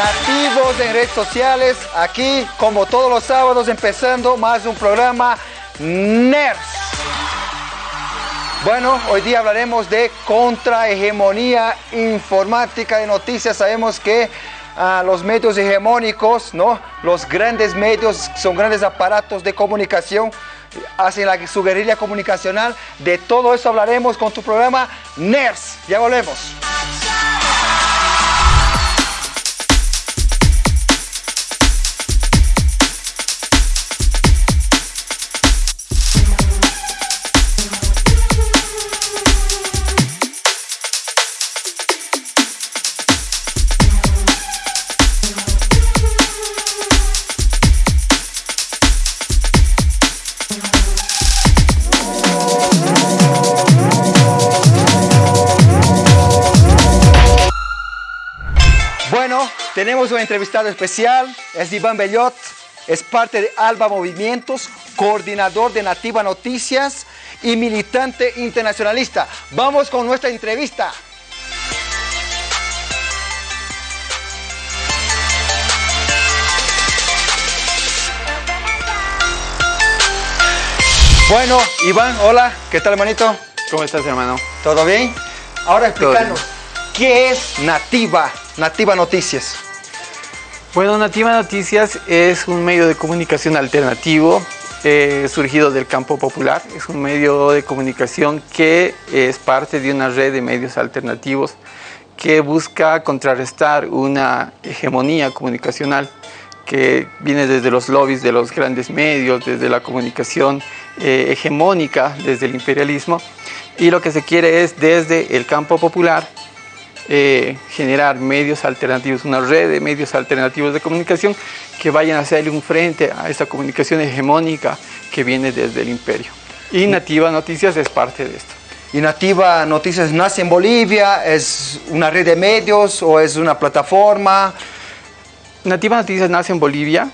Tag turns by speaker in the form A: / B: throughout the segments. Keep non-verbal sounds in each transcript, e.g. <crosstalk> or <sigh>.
A: Nativos en redes sociales, aquí como todos los sábados empezando más un programa NERS. Bueno, hoy día hablaremos de contrahegemonía informática de noticias. Sabemos que ah, los medios hegemónicos, ¿no? los grandes medios son grandes aparatos de comunicación, hacen la, su guerrilla comunicacional. De todo eso hablaremos con tu programa NERS. Ya volvemos. Tenemos un entrevistado especial, es Iván Bellot, es parte de Alba Movimientos, coordinador de Nativa Noticias y militante internacionalista. Vamos con nuestra entrevista. Bueno, Iván, hola, ¿qué tal hermanito?
B: ¿Cómo estás, hermano?
A: ¿Todo bien? Ahora explícanos, ¿qué es Nativa? Nativa Noticias.
B: Bueno, Nativa Noticias es un medio de comunicación alternativo eh, surgido del campo popular. Es un medio de comunicación que es parte de una red de medios alternativos que busca contrarrestar una hegemonía comunicacional que viene desde los lobbies de los grandes medios, desde la comunicación eh, hegemónica, desde el imperialismo. Y lo que se quiere es desde el campo popular eh, generar medios alternativos, una red de medios alternativos de comunicación que vayan a hacerle un frente a esta comunicación hegemónica que viene desde el imperio. Y Nativa Noticias es parte de esto.
A: ¿Y Nativa Noticias nace en Bolivia? ¿Es una red de medios o es una plataforma?
B: Nativa Noticias nace en Bolivia,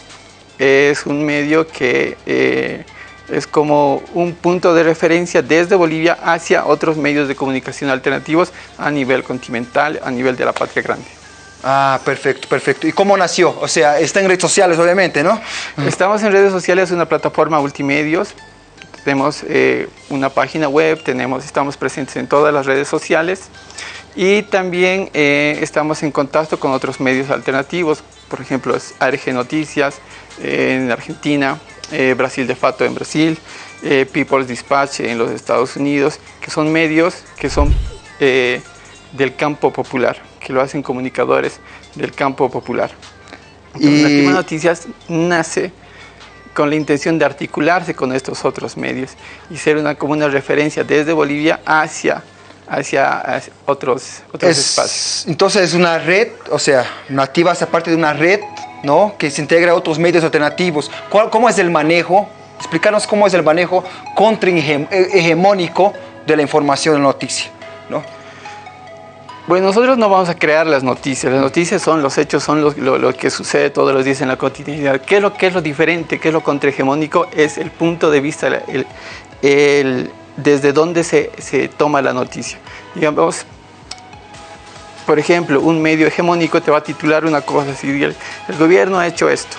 B: es un medio que eh, es como un punto de referencia desde Bolivia hacia otros medios de comunicación alternativos a nivel continental, a nivel de la patria grande.
A: Ah, perfecto, perfecto. ¿Y cómo nació? O sea, está en redes sociales, obviamente, ¿no?
B: Estamos en redes sociales, una plataforma multimedios, tenemos eh, una página web, tenemos, estamos presentes en todas las redes sociales y también eh, estamos en contacto con otros medios alternativos, por ejemplo, es ARG Noticias eh, en Argentina, eh, Brasil de Fato en Brasil, eh, People's Dispatch en los Estados Unidos, que son medios que son eh, del campo popular, que lo hacen comunicadores del campo popular. Entonces,
A: Y-
B: Noticias nace con la intención de articularse con estos otros medios y ser una, como una referencia desde Bolivia hacia, hacia, hacia otros, otros espacios.
A: Es, entonces es una red, o sea, Nativa hace parte de una red, ¿no? Que se integra a otros medios alternativos. ¿Cuál- ¿Cómo es el manejo? Explícanos cómo es el manejo contrahegemónico de la información de la noticia, ¿no?
B: Bueno, nosotros no vamos a crear las noticias. Las noticias son los hechos, son los- lo, lo que sucede todos los días en la cotidianidad. ¿Qué es lo, qué es lo diferente? ¿Qué es lo contrahegemónico? Es el punto de vista, el, el- desde dónde se, se toma la noticia. Digamos, por ejemplo, un medio hegemónico te va a titular una cosa así, el, gobierno ha hecho esto.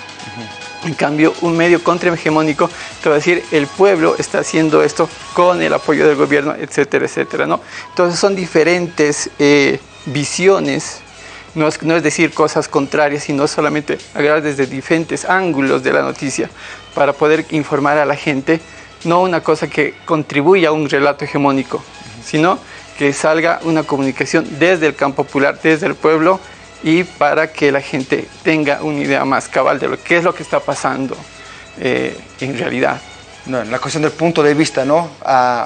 B: En cambio, un medio contrahegemónico te va a decir el pueblo está haciendo esto con el apoyo del gobierno, etcétera, etcétera. ¿no? Entonces son diferentes eh, visiones, no es, no es decir cosas contrarias, sino solamente agarrar desde diferentes ángulos de la noticia para poder informar a la gente, no una cosa que contribuya a un relato hegemónico, sino que salga una comunicación desde el campo popular, desde el pueblo, y para que la gente tenga una idea más cabal de lo que es lo que está pasando eh, en realidad.
A: No, la cuestión del punto de vista, ¿no?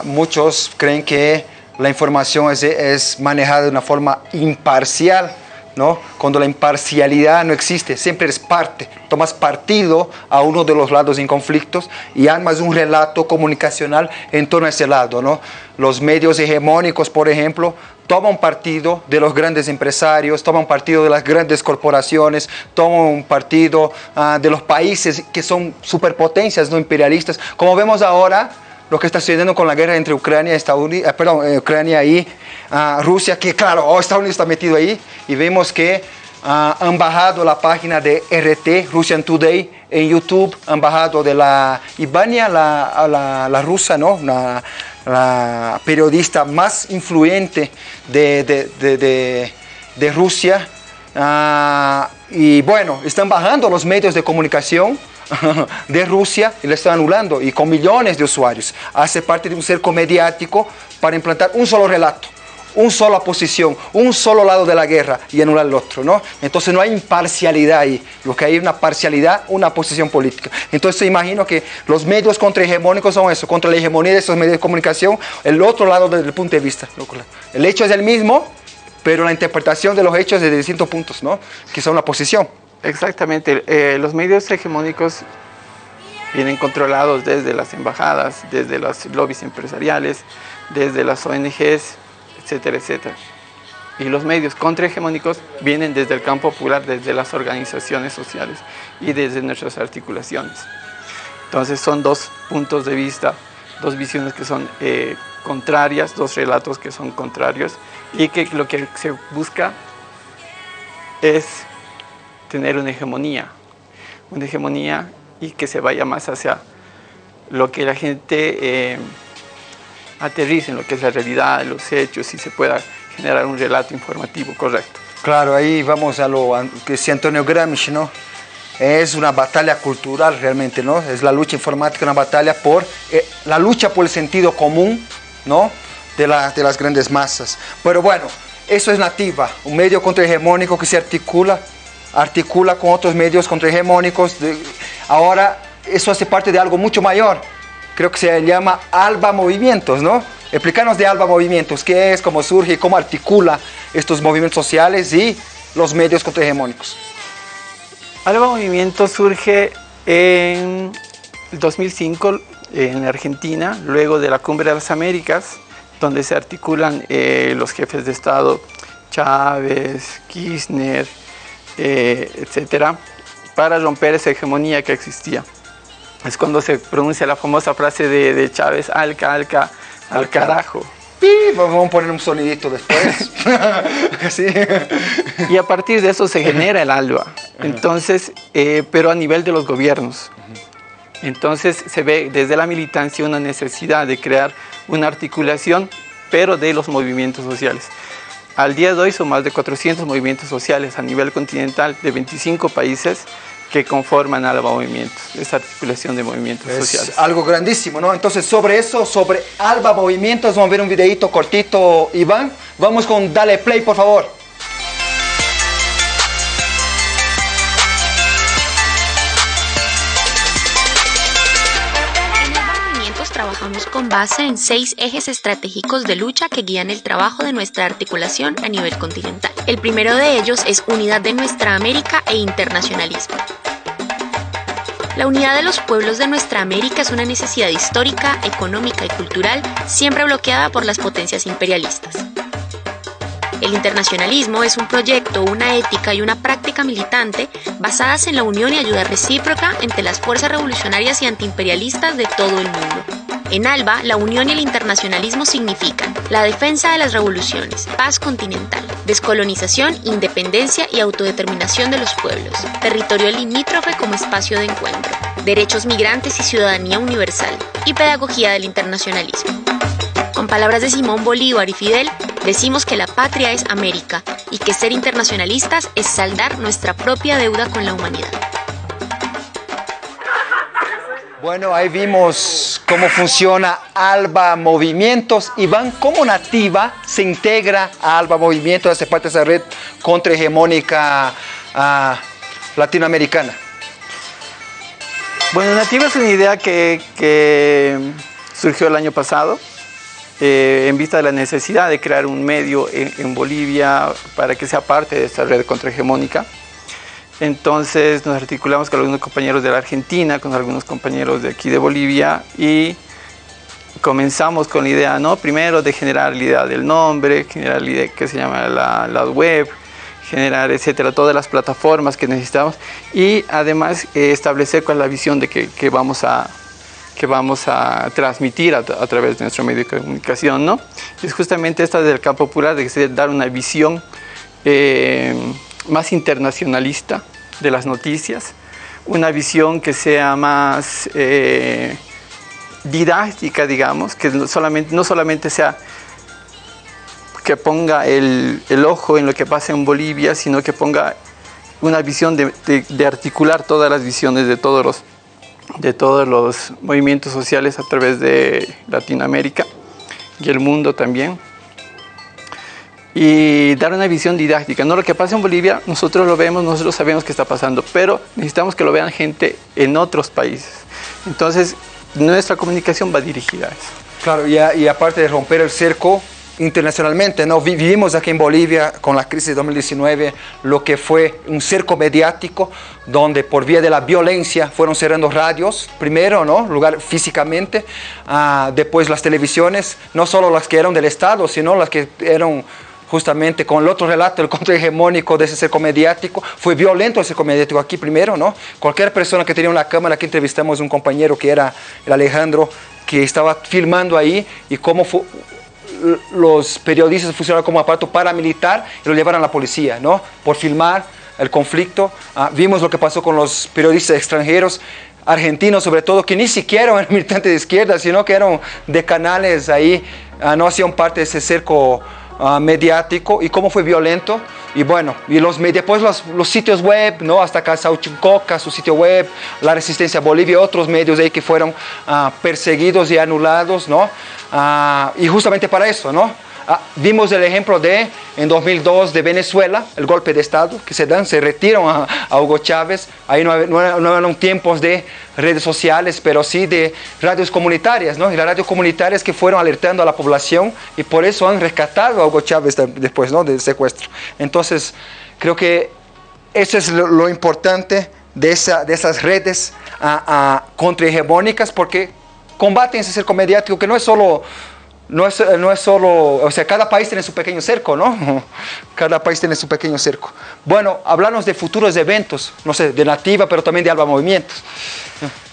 A: Muchos creen que la información es, es manejada de una forma imparcial, ¿no? Cuando la imparcialidad no existe, siempre eres parte, tomas partido a uno de los lados en conflictos y armas un relato comunicacional en torno a ese lado, ¿no? Los medios hegemónicos, por ejemplo, toman partido de los grandes empresarios, toman partido de las grandes corporaciones, toman partido ah, de los países que son superpotencias no imperialistas, como vemos ahora lo que está sucediendo con la guerra entre Ucrania, Estados Unidos, eh, perdón, eh, Ucrania y ah, Rusia, que claro, oh, Estados Unidos está metido ahí y vemos que ah, han bajado la página de RT, Russian Today, en YouTube, han bajado de la Ivania, la, la, rusa, ¿no? la periodista más influyente de, de, de, Rusia. Ah, y bueno, están bajando los medios de comunicación de Rusia y le están anulando y con millones de usuarios. Hace parte de un cerco mediático para implantar un solo relato un sola posición, un solo lado de la guerra y anular el otro, ¿no? Entonces no hay imparcialidad ahí, lo que hay es una parcialidad, una posición política. Entonces imagino que los medios contrahegemónicos son eso, contra la hegemonía de esos medios de comunicación, el otro lado desde el punto de vista. El hecho es el mismo, pero la interpretación de los hechos es de distintos puntos, ¿no? Que son la posición.
B: Exactamente, eh, los medios hegemónicos vienen controlados desde las embajadas, desde los lobbies empresariales, desde las ONGs, etcétera, etcétera. Y los medios contrahegemónicos vienen desde el campo popular, desde las organizaciones sociales y desde nuestras articulaciones. Entonces son dos puntos de vista, dos visiones que son eh, contrarias, dos relatos que son contrarios y que lo que se busca es tener una hegemonía, una hegemonía y que se vaya más hacia lo que la gente eh, aterricen lo que es la realidad, los hechos y se pueda generar un relato informativo correcto.
A: Claro, ahí vamos a lo que decía Antonio Gramsci, ¿no? Es una batalla cultural realmente, ¿no? Es la lucha informática, una batalla por eh, la lucha por el sentido común, ¿no? De, de las grandes masas. Pero bueno, eso es nativa, un medio contrahegemónico que se articula, articula con otros medios contrahegemónicos. ahora eso hace parte de algo mucho mayor, creo que se llama Alba Movimientos, ¿no? Explícanos de Alba Movimientos, qué es, cómo surge, cómo articula estos movimientos sociales y los medios contrahegemónicos.
B: Alba Movimientos surge en 2005 en Argentina, luego de la Cumbre de las Américas, donde se articulan eh, los jefes de Estado Chávez, Kirchner, eh, etcétera, para romper esa hegemonía que existía es cuando se pronuncia la famosa frase de, Chávez, alca, alca, al carajo.
A: Vamos a poner un sonidito después. <laughs> <laughs>
B: Y a partir de eso se genera el ALBA. Entonces, eh, pero a nivel de los gobiernos. Entonces se ve desde la militancia una necesidad de crear una articulación, pero de los movimientos sociales. Al día de hoy son más de 400 movimientos sociales a nivel continental de 25 países que conforman Alba Movimientos, esa articulación de movimientos es sociales.
A: Algo grandísimo, ¿no? Entonces, sobre eso, sobre Alba Movimientos, vamos a ver un videito cortito, Iván. Vamos con Dale Play, por favor.
C: Trabajamos con base en seis ejes estratégicos de lucha que guían el trabajo de nuestra articulación a nivel continental. El primero de ellos es unidad de nuestra América e internacionalismo. La unidad de los pueblos de nuestra América es una necesidad histórica, económica y cultural siempre bloqueada por las potencias imperialistas. El internacionalismo es un proyecto, una ética y una práctica militante basadas en la unión y ayuda recíproca entre las fuerzas revolucionarias y antiimperialistas de todo el mundo. En ALBA, la unión y el internacionalismo significan la defensa de las revoluciones, paz continental, descolonización, independencia y autodeterminación de los pueblos, territorio limítrofe como espacio de encuentro, derechos migrantes y ciudadanía universal, y pedagogía del internacionalismo. Con palabras de Simón Bolívar y Fidel, decimos que la patria es América y que ser internacionalistas es saldar nuestra propia deuda con la humanidad.
A: Bueno, ahí vimos cómo funciona Alba Movimientos. Iván, ¿cómo Nativa se integra a Alba Movimientos, hace parte de esa red contrahegemónica uh, latinoamericana?
B: Bueno, Nativa es una idea que, surgió el año pasado eh, en vista de la necesidad de crear un medio en, en Bolivia para que sea parte de esta red contrahegemónica. Entonces nos articulamos con algunos compañeros de la Argentina, con algunos compañeros de aquí de Bolivia y comenzamos con la idea, ¿no? Primero de generar la idea del nombre, generar la idea que se llama la, web, generar, etcétera, todas las plataformas que necesitamos y además eh, establecer cuál es la visión de que, vamos a que vamos a transmitir a, través de nuestro medio de comunicación, ¿no? Es justamente esta del campo popular, de dar una visión eh, más internacionalista de las noticias, una visión que sea más eh, didáctica, digamos, que solamente, no solamente sea que ponga el, ojo en lo que pasa en Bolivia, sino que ponga una visión de, de, articular todas las visiones de todos, los, de todos los movimientos sociales a través de Latinoamérica y el mundo también. Y dar una visión didáctica. No lo que pasa en Bolivia, nosotros lo vemos, nosotros sabemos qué está pasando, pero necesitamos que lo vean gente en otros países. Entonces, nuestra comunicación va dirigida a eso.
A: Claro, y, y aparte de romper el cerco, internacionalmente, ¿no? Vivimos aquí en Bolivia con la crisis de 2019 lo que fue un cerco mediático donde por vía de la violencia fueron cerrando radios, primero, ¿no? Lugar físicamente, uh, después las televisiones, no solo las que eran del Estado, sino las que eran justamente con el otro relato, el contrahegemónico de ese cerco mediático. Fue violento el cerco mediático aquí primero, ¿no? Cualquier persona que tenía una cámara, aquí entrevistamos un compañero que era el Alejandro, que estaba filmando ahí y cómo fue los periodistas funcionaron como aparato paramilitar y lo llevaron a la policía, ¿no? Por filmar el conflicto. Ah, vimos lo que pasó con los periodistas extranjeros, argentinos sobre todo, que ni siquiera eran <laughs> militantes de izquierda, sino que eran de canales ahí, ah, no hacían parte de ese cerco uh, mediático y cómo fue violento. Y bueno, y los, después los, los sitios web, ¿no? hasta acá Sauchincoca, su sitio web, la Resistencia Bolivia, otros medios ahí que fueron uh, perseguidos y anulados, ¿no? Uh, y justamente para eso, ¿no? Ah, vimos el ejemplo de, en 2002, de Venezuela, el golpe de Estado que se dan, se retiran a, a Hugo Chávez. Ahí no, no, no, eran tiempos de redes sociales, pero sí de radios comunitarias, ¿no? Y las radios comunitarias que fueron alertando a la población y por eso han rescatado a Hugo Chávez después, ¿no? Del secuestro. Entonces, creo que eso es lo, lo importante de, esa, de esas redes a, a contrahegemónicas porque combaten ese cerco mediático que no es solo no es, no es solo, o sea, cada país tiene su pequeño cerco, ¿no? <laughs> Cada país tiene su pequeño cerco. Bueno, hablarnos de futuros eventos, no sé, de Nativa, pero también de Alba Movimientos.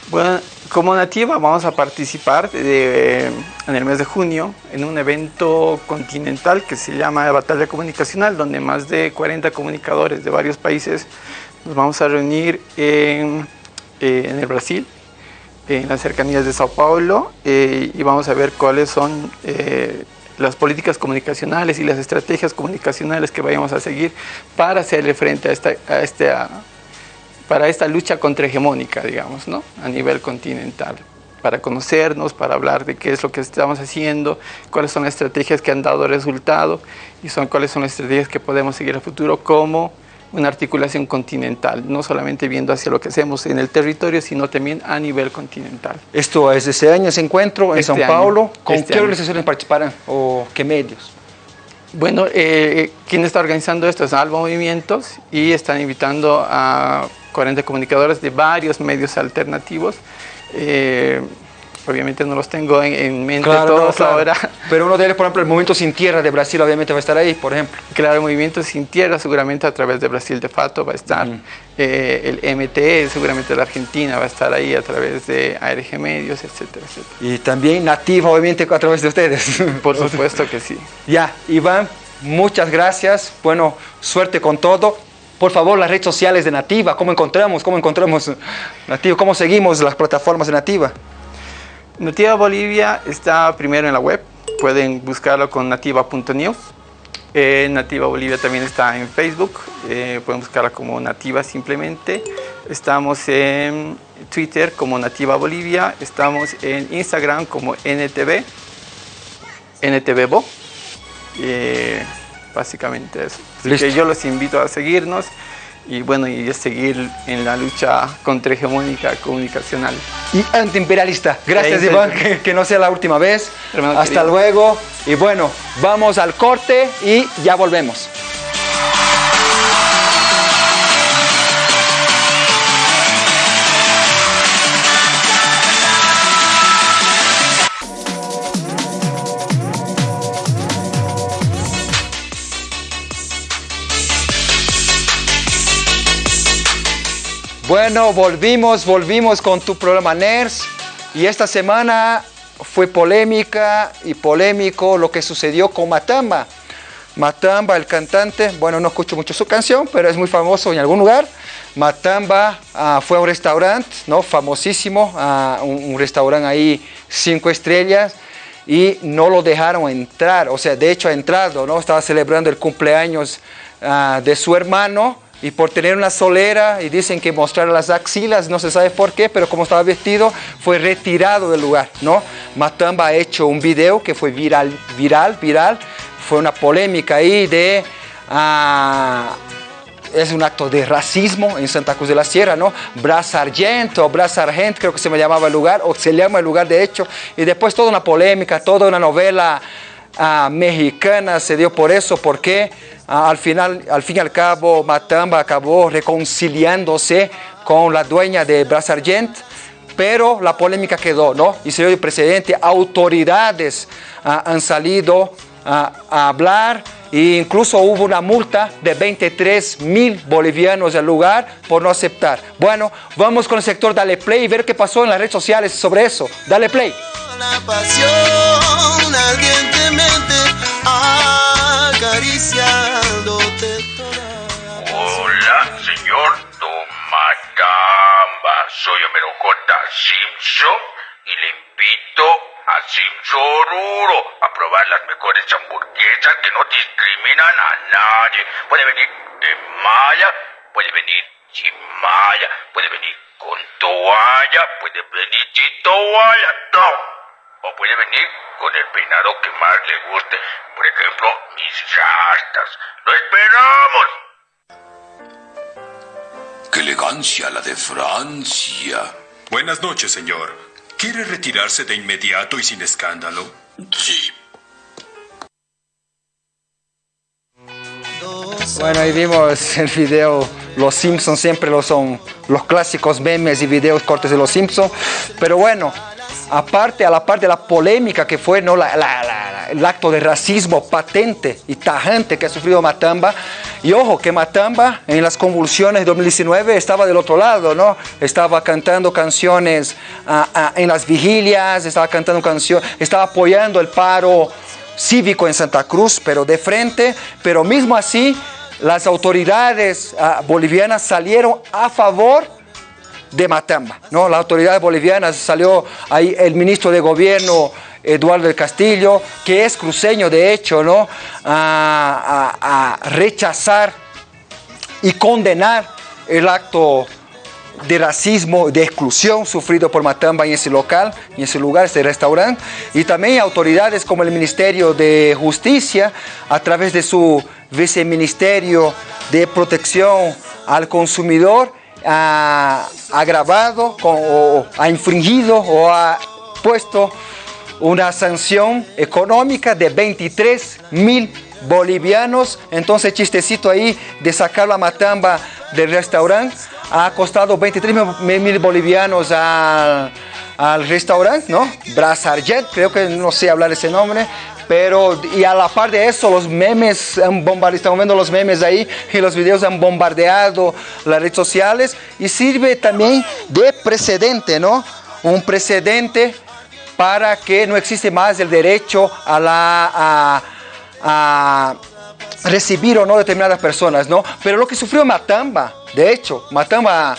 B: Bueno, como Nativa vamos a participar en el mes de junio en un evento continental que se llama Batalla Comunicacional, donde más de 40 comunicadores de varios países nos vamos a reunir en, en el Brasil, en las cercanías de Sao Paulo eh, y vamos a ver cuáles son eh, las políticas comunicacionales y las estrategias comunicacionales que vayamos a seguir para hacerle frente a esta, a este, a, para esta lucha contrahegemónica, digamos, ¿no? a nivel continental para conocernos, para hablar de qué es lo que estamos haciendo, cuáles son las estrategias que han dado resultado y son cuáles son las estrategias que podemos seguir a futuro como una articulación continental, no solamente viendo hacia lo que hacemos en el territorio, sino también a nivel continental.
A: Esto es ese año, ese encuentro en este São Paulo. ¿Con este qué año. organizaciones participarán o qué medios?
B: Bueno, eh, quien está organizando esto es Alba Movimientos y están invitando a 40 comunicadores de varios medios alternativos. Eh, obviamente no los tengo en, en mente
A: claro,
B: todos
A: no, claro.
B: ahora.
A: Pero uno de ellos, por ejemplo, el Movimiento Sin Tierra de Brasil obviamente va a estar ahí, por ejemplo.
B: Claro, el Movimiento Sin Tierra seguramente a través de Brasil de Fato va a estar. Eh, el MTE seguramente de Argentina va a estar ahí a través de ARG Medios, etcétera, etcétera.
A: Y también Nativa, obviamente, a través de ustedes. <laughs>
B: Por supuesto que sí.
A: Ya, Iván, muchas gracias. Bueno, suerte con todo. Por favor, las redes sociales de Nativa, ¿cómo encontramos? ¿Cómo encontramos Nativa? ¿Cómo seguimos las plataformas de Nativa?
B: Nativa Bolivia está primero en la web, pueden buscarlo con nativa.news. Eh, Nativa Bolivia también está en Facebook, eh, pueden buscarla como Nativa simplemente. Estamos en Twitter como Nativa Bolivia, estamos en Instagram como NTV, NTVBO. Eh, básicamente eso. Así que yo los invito a seguirnos y bueno, y seguir en la lucha contrahegemónica comunicacional.
A: Y antiimperialista. Gracias, Iván, que, que, no sea la última vez. Hermano Hasta querido. luego. Y bueno, vamos al corte y ya volvemos. Bueno, volvimos, volvimos con tu programa NERS y esta semana fue polémica y polémico lo que sucedió con Matamba. Matamba, el cantante, bueno, no escucho mucho su canción, pero es muy famoso en algún lugar. Matamba ah, fue a un restaurante, ¿no? Famosísimo, ah, un, restaurante ahí, cinco estrellas, y no lo dejaron entrar, o sea, de hecho ha entrado, ¿no? Estaba celebrando el cumpleaños ah, de su hermano, y por tener una solera y dicen que mostrar las axilas, no se sabe por qué, pero como estaba vestido fue retirado del lugar, ¿no? Matamba ha hecho un video que fue viral, viral, viral, fue una polémica ahí de... Ah, es un acto de racismo en Santa Cruz de la Sierra, ¿no? Bras Argento, Bras Argent, creo que se me llamaba el lugar, o se llama el lugar de hecho, y después toda una polémica, toda una novela ah, mexicana se dio por eso, porque al, final, al fin y al cabo Matamba acabó reconciliándose con la dueña de Bras Argent, pero la polémica quedó, ¿no? Y se dio el precedente, autoridades ah, han salido a, hablar e incluso hubo una multa de 23 mil bolivianos al lugar por no aceptar. Bueno, vamos con el sector Dale Play y ver qué pasó en las redes sociales sobre eso. Dale Play. La
D: acariciándote Hola, señor Tomatamba. Soy J. Simpson y le invito a Simpson a probar las mejores hamburguesas que no discriminan a nadie. Puede venir de malla, puede venir sin malla, puede venir con toalla, puede venir sin toalla, no o puede venir con el peinado que más le guste. Por ejemplo, mis rastas. ¡Lo esperamos!
E: ¡Qué elegancia la de Francia!
F: Buenas noches, señor. ¿Quiere retirarse de inmediato y sin escándalo?
E: Sí.
A: Bueno, ahí vimos el video, los Simpsons siempre lo son, los clásicos memes y videos cortes de los Simpsons, pero bueno, aparte, a la parte de la polémica que fue ¿no? el acto de racismo patente y tajante que ha sufrido Matamba, y ojo, que Matamba en las convulsiones de 2019 estaba del otro lado, ¿no? Estaba cantando canciones ah, ah, en las vigilias, estaba cantando canciones, estaba apoyando el paro cívico en Santa Cruz, pero de frente, pero mismo así las autoridades ah, bolivianas salieron a favor de Matamba. ¿no? Las autoridades bolivianas salió ahí el ministro de gobierno Eduardo del Castillo, que es cruceño de hecho, ¿no? a, rechazar y condenar el acto de racismo, de exclusión sufrido por Matamba en ese local, en ese lugar, ese restaurante, y también autoridades como el Ministerio de Justicia, a través de su viceministerio de protección al consumidor, ha agravado o ha infringido o ha puesto una sanción económica de 23 mil bolivianos. Entonces, chistecito ahí de sacar la matamba del restaurante ha costado 23 mil bolivianos al, al restaurante, ¿no? Brazarjet, creo que no sé hablar ese nombre, pero, y a la par de eso, los memes han bombardeado, estamos viendo los memes ahí, y los videos han bombardeado las redes sociales, y sirve también de precedente, ¿no? Un precedente para que no existe más el derecho a la... A, recibir o no determinadas personas, ¿no? Pero lo que sufrió Matamba, de hecho, Matamba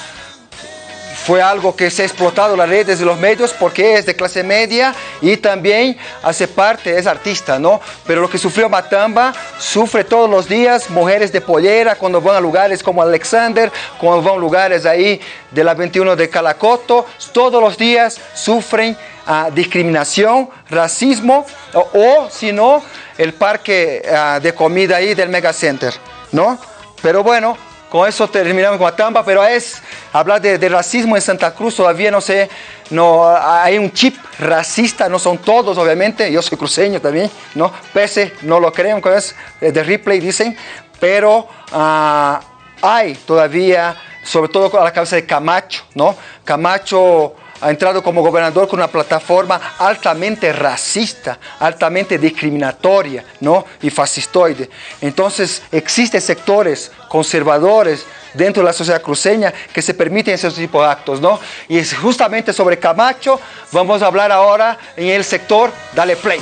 A: fue algo que se ha explotado las redes de los medios porque es de clase media y también hace parte, es artista, ¿no? Pero lo que sufrió Matamba, sufre todos los días mujeres de pollera cuando van a lugares como Alexander, cuando van a lugares ahí de la 21 de Calacoto, todos los días sufren ah, discriminación, racismo o, si no, el parque ah, de comida ahí del Megacenter, ¿no? Pero bueno, con eso terminamos con Atamba, pero es hablar de, racismo en Santa Cruz, todavía no sé, no, hay un chip racista, no son todos obviamente, yo soy cruceño también, ¿no? Pese, no lo creen, es de replay dicen, pero ah, hay todavía, sobre todo a la cabeza de Camacho, ¿no? Camacho ha entrado como gobernador con una plataforma altamente racista, altamente discriminatoria ¿no? y fascistoide. Entonces existen sectores conservadores dentro de la sociedad cruceña que se permiten ese tipo de actos. ¿no? Y es justamente sobre Camacho vamos a hablar ahora en el sector Dale Play.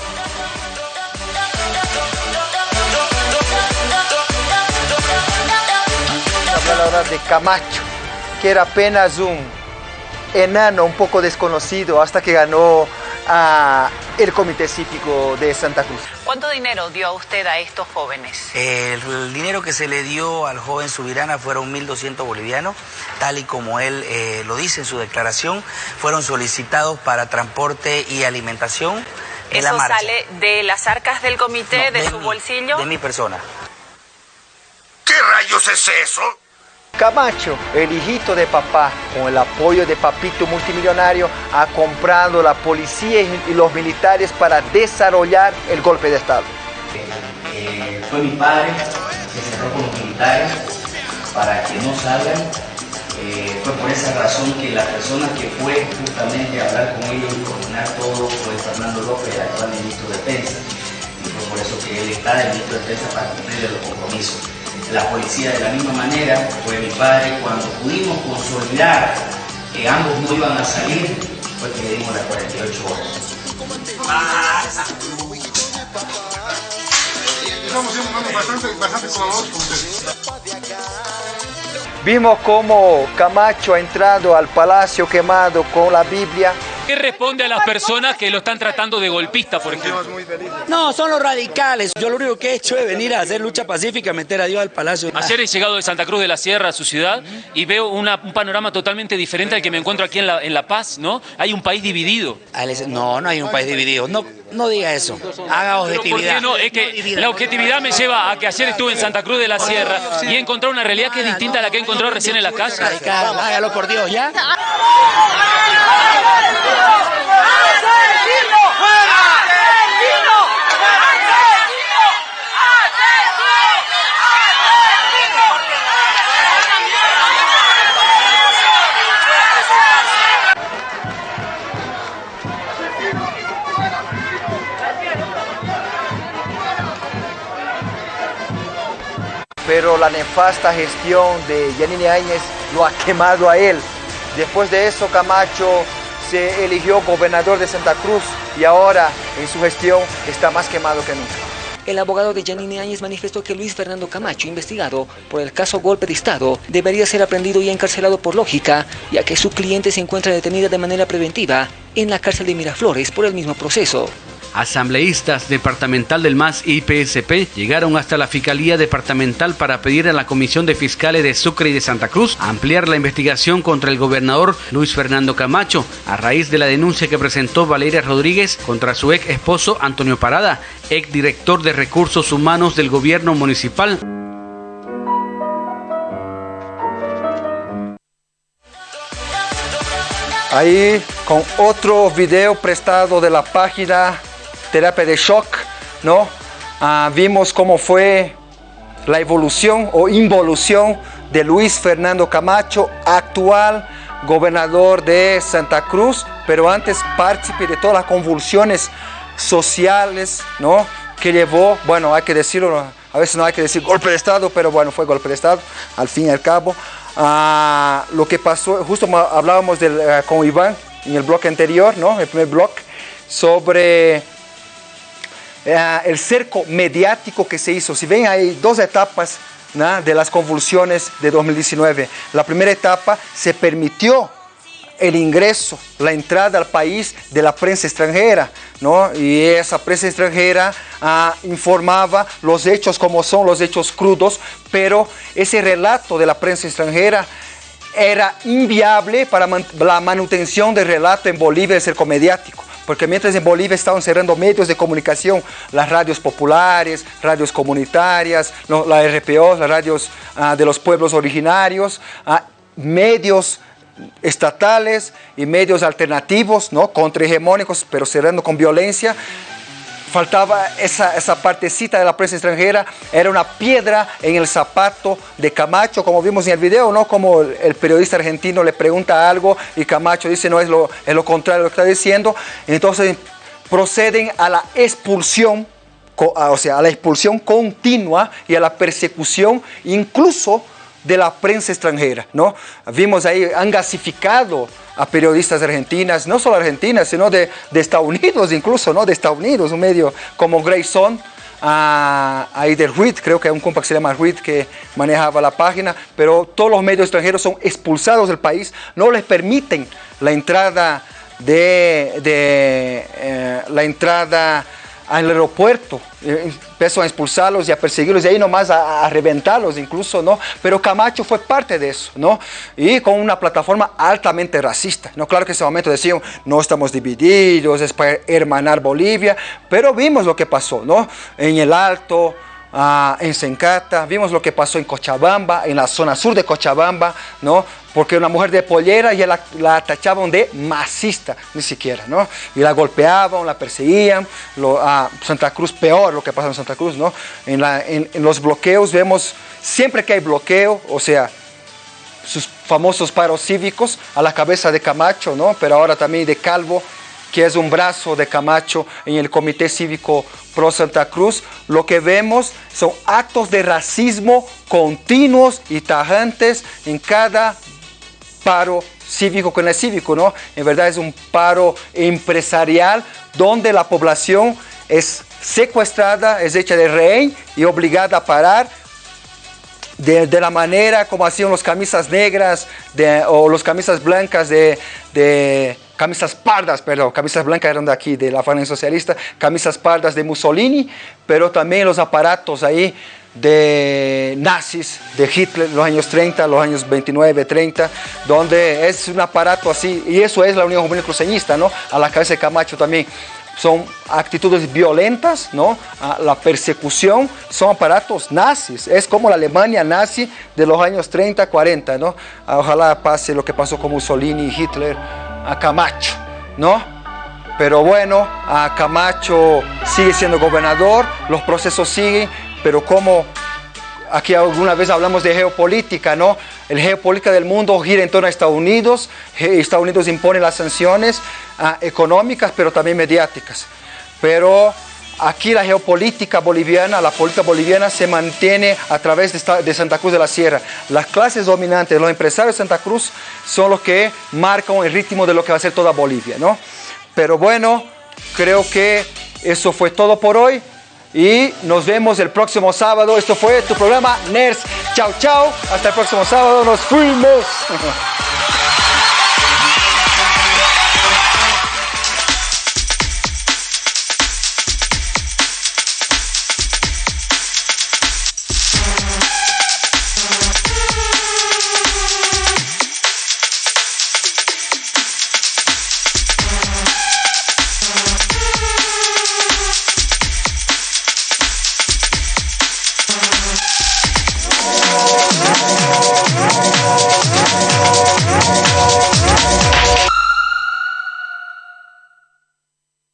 A: Vamos a hablar ahora de Camacho, que era apenas un enano un poco desconocido hasta que ganó a el Comité Cívico de Santa Cruz.
G: ¿Cuánto dinero dio a usted a estos jóvenes?
H: El dinero que se le dio al joven Subirana fueron 1.200 bolivianos, tal y como él eh, lo dice en su declaración, fueron solicitados para transporte y alimentación. En
G: ¿Eso
H: la marcha.
G: sale de las arcas del comité,
H: No,
G: de, su
H: mi-
G: bolsillo?
H: De mi persona.
D: ¿Qué rayos es eso?
A: Camacho, el hijito de papá, con el apoyo de Papito multimillonario, ha comprado la policía y los militares para desarrollar el golpe de Estado.
H: Eh, fue mi padre que cerró con los militares para que no salgan. Eh, fue por esa razón que la persona que fue justamente a hablar con ellos y coordinar todo fue Fernando López, el actual ministro de Defensa. Y fue por eso que él está de ministro de Defensa para cumplir los compromisos. La policía de la misma manera fue mi padre cuando pudimos consolidar que ambos no iban a salir, fue que le dimos las 48 horas.
I: Estamos siendo bastante, bastante colaboradores con ustedes.
A: Vimos cómo Camacho ha entrado al palacio quemado con la Biblia.
J: ¿Qué responde a las personas que lo están tratando de golpista, por ejemplo?
K: No, son los radicales. Yo lo único que he hecho es venir a hacer lucha pacífica, meter a Dios al palacio.
J: Ayer he llegado de Santa Cruz de la Sierra a su ciudad y veo una- un panorama totalmente diferente al que me encuentro aquí en La, en la Paz, ¿no? Hay un país dividido.
K: No, no hay un país dividido. No, no diga eso. Haga
J: Pero ¿por
K: objetividad.
J: qué no? Es que la objetividad me lleva a que ayer estuve en Santa Cruz de la Sierra y he encontrado una realidad que es distinta a la que he encontrado recién en la calle.
K: Hágalo por Dios, ¿ya?
A: Pero la nefasta gestión de Yanine Áñez lo ha quemado a él. Después de eso, Camacho se eligió gobernador de Santa Cruz y ahora en su gestión está más quemado que nunca.
L: El abogado de Janine Áñez manifestó que Luis Fernando Camacho, investigado por el caso golpe de Estado, debería ser aprendido y encarcelado por lógica, ya que su cliente se encuentra detenida de manera preventiva en la cárcel de Miraflores por el mismo proceso.
M: Asambleístas departamental del MAS y PSP llegaron hasta la Fiscalía Departamental para pedir a la Comisión de Fiscales de Sucre y de Santa Cruz ampliar la investigación contra el gobernador Luis Fernando Camacho a raíz de la denuncia que presentó Valeria Rodríguez contra su ex esposo Antonio Parada, ex director de Recursos Humanos del gobierno municipal.
A: Ahí con otro video prestado de la página Terapia de Shock, ¿no? Ah, vimos cómo fue la evolución o involución de Luis Fernando Camacho, actual gobernador de Santa Cruz, pero antes partícipe de todas las convulsiones sociales, ¿no? Que llevó, bueno, hay que decirlo, a veces no hay que decir golpe de Estado, pero bueno, fue golpe de Estado, al fin y al cabo. Ah, lo que pasó, justo hablábamos eh, con Iván en el bloque anterior, ¿no? El primer bloque, sobre eh, el cerco mediático que se hizo. Si ven, hay dos etapas de las convulsiones de 2019. La primera etapa se permitió el ingreso, la entrada al país de la prensa extranjera, ¿no? Y esa prensa extranjera ah, informaba los hechos como son, los hechos crudos, pero ese relato de la prensa extranjera era inviable para la manutención del relato en Bolivia del cerco mediático. Porque mientras en Bolivia estaban cerrando medios de comunicación, las radios populares, radios comunitarias, no, la RPO, las radios ah, de los pueblos originarios, ah, medios estatales y medios alternativos, ¿no? contrahegemónicos, pero cerrando con violencia. Faltaba esa, esa partecita de la prensa extranjera, era una piedra en el zapato de Camacho, como vimos en el video, ¿no? Como el, periodista argentino le pregunta algo y Camacho dice, no, es lo, es lo contrario de lo que está diciendo. Entonces proceden a la expulsión, o sea, a la expulsión continua y a la persecución, incluso de la prensa extranjera, ¿no? Vimos ahí, han gasificado a periodistas argentinas, no solo argentinas, sino de, de Estados Unidos incluso, ¿no? De Estados Unidos, un medio como Grayson, ah, ahí del RUID, creo que hay un compa que se llama que manejaba la página, pero todos los medios extranjeros son expulsados del país, no les permiten la entrada de, de eh, la entrada al aeropuerto, eh, empezó a expulsarlos y a perseguirlos y ahí nomás a, a, reventarlos incluso, ¿no? Pero Camacho fue parte de eso, ¿no? Y con una plataforma altamente racista, ¿no? Claro que en ese momento decían, no estamos divididos, es para hermanar Bolivia, pero vimos lo que pasó, ¿no? En el Alto, En Sencata, vimos lo que pasó en Cochabamba, en la zona sur de Cochabamba, ¿no? Porque una mujer de pollera ya la, la tachaban de masista, ni siquiera, ¿no? Y la golpeaban, la perseguían, lo, Santa Cruz peor lo que pasa en Santa Cruz, ¿no? En, en los bloqueos vemos, siempre que hay bloqueo, o sea, sus famosos paros cívicos a la cabeza de Camacho, ¿no? Pero ahora también de Calvo, que es un brazo de Camacho en el Comité Cívico Pro Santa Cruz, lo que vemos son actos de racismo continuos y tajantes en cada paro cívico con el cívico, ¿no? En verdad es un paro empresarial donde la población es secuestrada, es hecha de rehén y obligada a parar de, la manera como hacían los camisas negras o los camisas blancas de, de camisas pardas, perdón, camisas blancas eran de aquí, de la Falange Socialista, camisas pardas de Mussolini, pero también los aparatos ahí de nazis, de Hitler, los años 30, los años 29, 30, donde es un aparato así, y eso es la Unión Juvenil Cruceñista, ¿no? A la cabeza de Camacho también. Son actitudes violentas, ¿no? La persecución son aparatos nazis. Es como la Alemania nazi de los años 30, 40, ¿no? Ojalá pase lo que pasó con Mussolini y Hitler a Camacho, ¿no? Pero bueno, a Camacho sigue siendo gobernador, los procesos siguen, pero como aquí alguna vez hablamos de geopolítica, ¿no? El geopolítica del mundo gira en torno a Estados Unidos, Estados Unidos impone las sanciones uh, económicas, pero también mediáticas. Pero aquí la geopolítica boliviana, la política boliviana se mantiene a través de, Santa Cruz de la Sierra. Las clases dominantes, los empresarios de Santa Cruz son los que marcan el ritmo de lo que va a ser toda Bolivia, ¿no? Pero bueno, creo que eso fue todo por hoy y nos vemos el próximo sábado. Esto fue tu programa NERS. Chao, chao. Hasta el próximo sábado. Nos fuimos. <laughs>